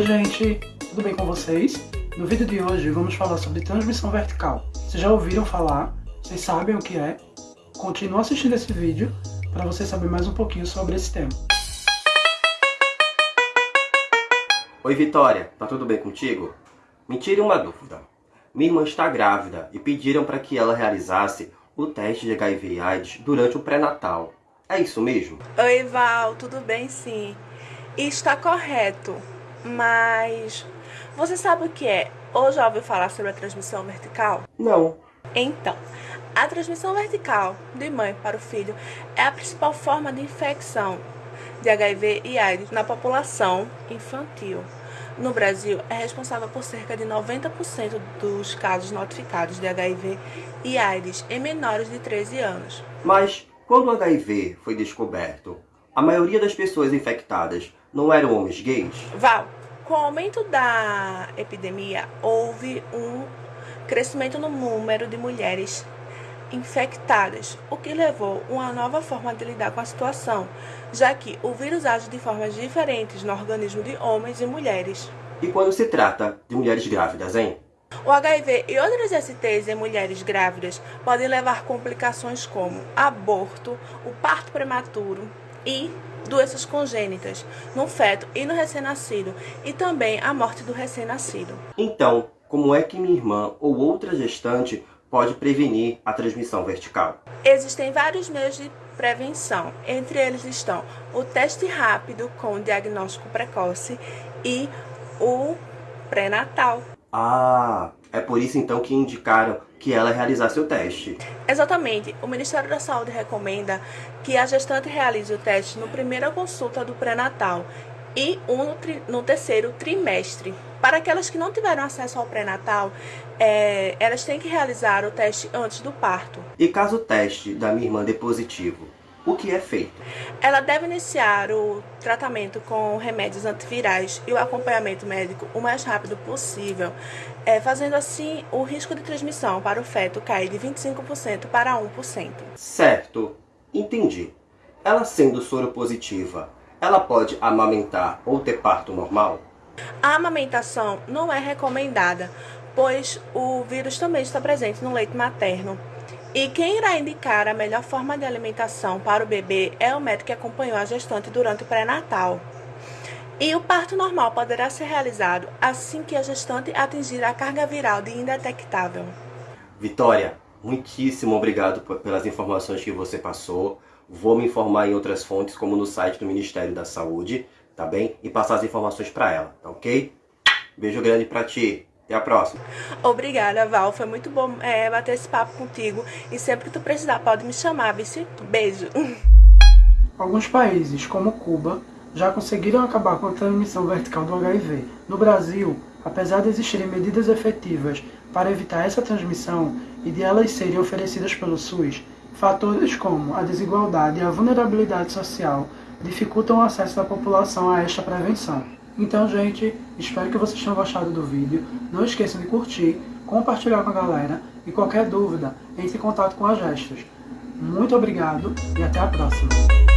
gente, tudo bem com vocês? No vídeo de hoje vamos falar sobre transmissão vertical. Vocês já ouviram falar? Vocês sabem o que é? Continue assistindo esse vídeo para você saber mais um pouquinho sobre esse tema. Oi Vitória, tá tudo bem contigo? Me tire uma dúvida. Minha irmã está grávida e pediram para que ela realizasse o teste de HIV e AIDS durante o pré-natal. É isso mesmo? Oi Val, tudo bem sim. Está correto, mas você sabe o que é? Ou já ouviu falar sobre a transmissão vertical? Não. Então, a transmissão vertical de mãe para o filho é a principal forma de infecção de HIV e AIDS na população infantil. No Brasil, é responsável por cerca de 90% dos casos notificados de HIV e AIDS em menores de 13 anos. Mas, quando o HIV foi descoberto, a maioria das pessoas infectadas não eram homens gays? Val, com o aumento da epidemia, houve um crescimento no número de mulheres infectadas, o que levou a uma nova forma de lidar com a situação, já que o vírus age de formas diferentes no organismo de homens e mulheres. E quando se trata de mulheres grávidas, hein? O HIV e outras STs em mulheres grávidas podem levar complicações como aborto, o parto prematuro e doenças congênitas no feto e no recém-nascido e também a morte do recém-nascido. Então, como é que minha irmã ou outra gestante pode prevenir a transmissão vertical? Existem vários meios de prevenção. Entre eles estão o teste rápido com diagnóstico precoce e o pré-natal. Ah, é por isso então que indicaram que ela realizasse o teste. Exatamente. O Ministério da Saúde recomenda que a gestante realize o teste no primeira consulta do pré-natal e um no, no, terceiro trimestre. Para aquelas que não tiveram acesso ao pré-natal, é, elas têm que realizar o teste antes do parto. E caso o teste da minha irmã dê positivo, o que é feito? Ela deve iniciar o tratamento com remédios antivirais e o acompanhamento médico o mais rápido possível, é, fazendo assim o risco de transmissão para o feto cair de 25% para 1%. Certo, entendi. Ela sendo soro positiva, ela pode amamentar ou ter parto normal? A amamentação não é recomendada, pois o vírus também está presente no leite materno. E quem irá indicar a melhor forma de alimentação para o bebê é o médico que acompanhou a gestante durante o pré-natal. E o parto normal poderá ser realizado assim que a gestante atingir a carga viral de indetectável. Vitória, muitíssimo obrigado pelas informações que você passou. Vou me informar em outras fontes, como no site do Ministério da Saúde, tá bem? E passar as informações para ela, tá ok? Beijo grande pra ti. Até a próxima. Obrigada, Val. Foi muito bom é, bater esse papo contigo. E sempre que tu precisar, pode me chamar, vice. Beijo. Alguns países, como Cuba, já conseguiram acabar com a transmissão vertical do HIV. No Brasil, apesar de existirem medidas efetivas para evitar essa transmissão e de elas serem oferecidas pelo SUS, fatores como a desigualdade e a vulnerabilidade social dificultam o acesso da população a esta prevenção. Então, gente, espero que vocês tenham gostado do vídeo. Não esqueçam de curtir, compartilhar com a galera e qualquer dúvida, entre em contato com a Gestos. Muito obrigado e até a próxima!